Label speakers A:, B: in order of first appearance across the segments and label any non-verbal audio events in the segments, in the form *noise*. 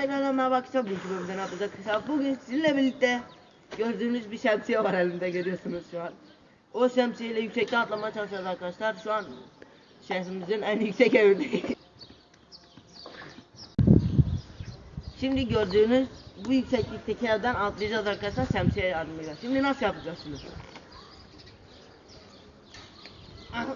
A: tekrardan merhaba arkadaşlar. Bugünkü bölümde ne yapacağız arkadaşlar? Bugün sizinle birlikte gördüğünüz bir şemsiye var elimde görüyorsunuz şu an. O şemsiyeyle yüksekten atlamaya çalışacağız arkadaşlar. Şu an şehrimizin en yüksek evindeyiz. *laughs* Şimdi gördüğünüz bu yükseklikteki evden atlayacağız arkadaşlar şemsiye yardımıyla. Şimdi nasıl yapacağız şimdi? *laughs*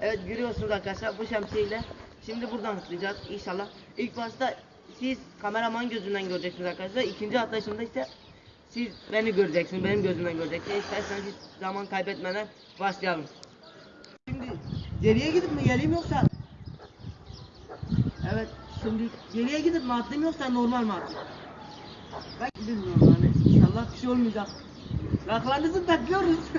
A: evet görüyorsunuz arkadaşlar bu şemsiyeyle şimdi buradan atlayacağız inşallah. İlk başta siz kameraman gözünden göreceksiniz arkadaşlar. İkinci atlayışımda ise siz beni göreceksiniz, benim gözümden göreceksiniz. İsterseniz hiç zaman kaybetmeden başlayalım. Şimdi geriye gidip mi geleyim yoksa? Evet, şimdi geriye gidip mi atlayayım yoksa normal mi atlayayım? Ben bilmiyorum yani. İnşallah bir şey olmayacak. Laklarınızı takıyoruz. *laughs*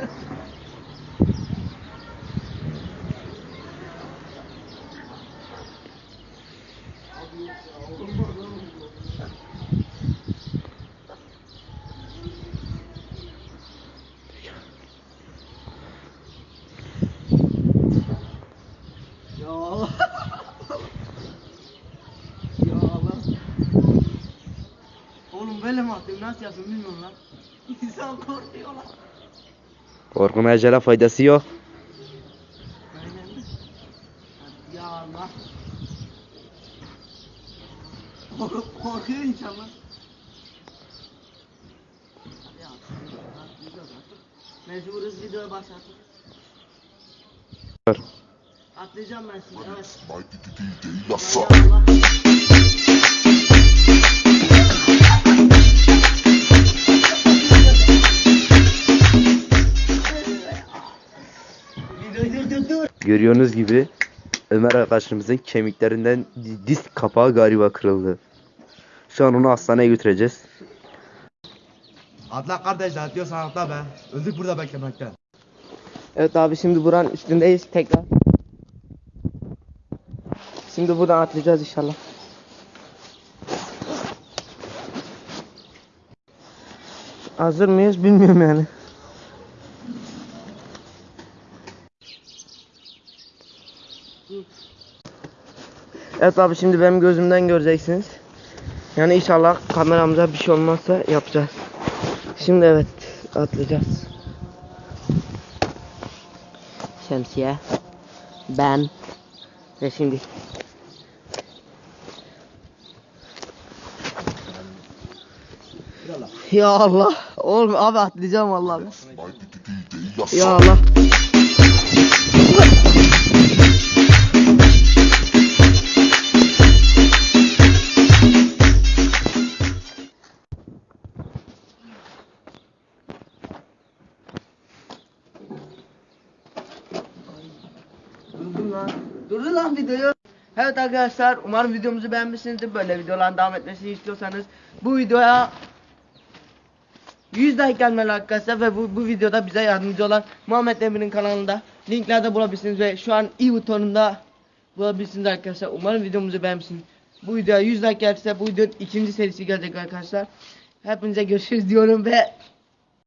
A: Ya Allah. ya Allah. Oğlum böyle mi atayım nasıl yapayım bilmiyorum lan. İnsan korkuyor lan.
B: Korkmaya ecele faydası yok.
A: Aynen. Ya Allah. Kork- Korkuyor insan lan. Hadi atlayacağız, atlayacağız artık. Mecburuz videoya başlattık. Atlayacağım ben şimdi evet.
B: Görüyorsunuz gibi Ömer arkadaşımızın kemiklerinden di- diz kapağı galiba kırıldı. Şu an onu hastaneye götüreceğiz.
C: Atla kardeş atlıyorsan atla be. Öldük burada beklemekten.
A: Evet abi şimdi buranın üstündeyiz tekrar. Şimdi buradan atlayacağız inşallah. Hazır mıyız bilmiyorum yani. Evet abi şimdi benim gözümden göreceksiniz. Yani inşallah kameramıza bir şey olmazsa yapacağız. Şimdi evet atlayacağız. Şemsiye. Ben. Ve şimdi. Ya Allah. Oğlum abi atlayacağım vallahi. Ya Allah. Durdum lan. Durdu lan videoyu. Evet arkadaşlar umarım videomuzu beğenmişsinizdir. Böyle videoların devam etmesini istiyorsanız bu videoya 100 like gelmeli arkadaşlar ve bu, bu videoda bize yardımcı olan Muhammed Emir'in kanalında linklerde bulabilirsiniz ve şu an i butonunda bulabilirsiniz arkadaşlar. Umarım videomuzu beğenmişsiniz. Bu videoya 100 like gelirse bu videonun ikinci serisi gelecek arkadaşlar. Hepinize görüşürüz diyorum ve